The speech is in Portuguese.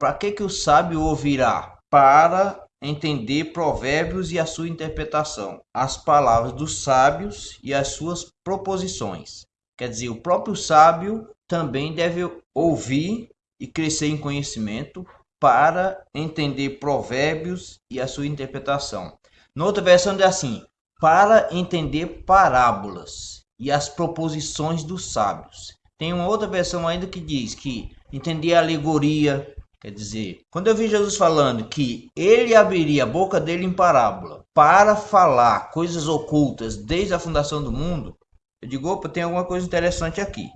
para que, que o sábio ouvirá? Para entender provérbios e a sua interpretação, as palavras dos sábios e as suas proposições. Quer dizer, o próprio sábio também deve ouvir e crescer em conhecimento para entender provérbios e a sua interpretação. Outra versão é assim: para entender parábolas e as proposições dos sábios. Tem uma outra versão ainda que diz que entender alegoria, quer dizer, quando eu vi Jesus falando que ele abriria a boca dele em parábola para falar coisas ocultas desde a fundação do mundo, eu digo, opa, tem alguma coisa interessante aqui.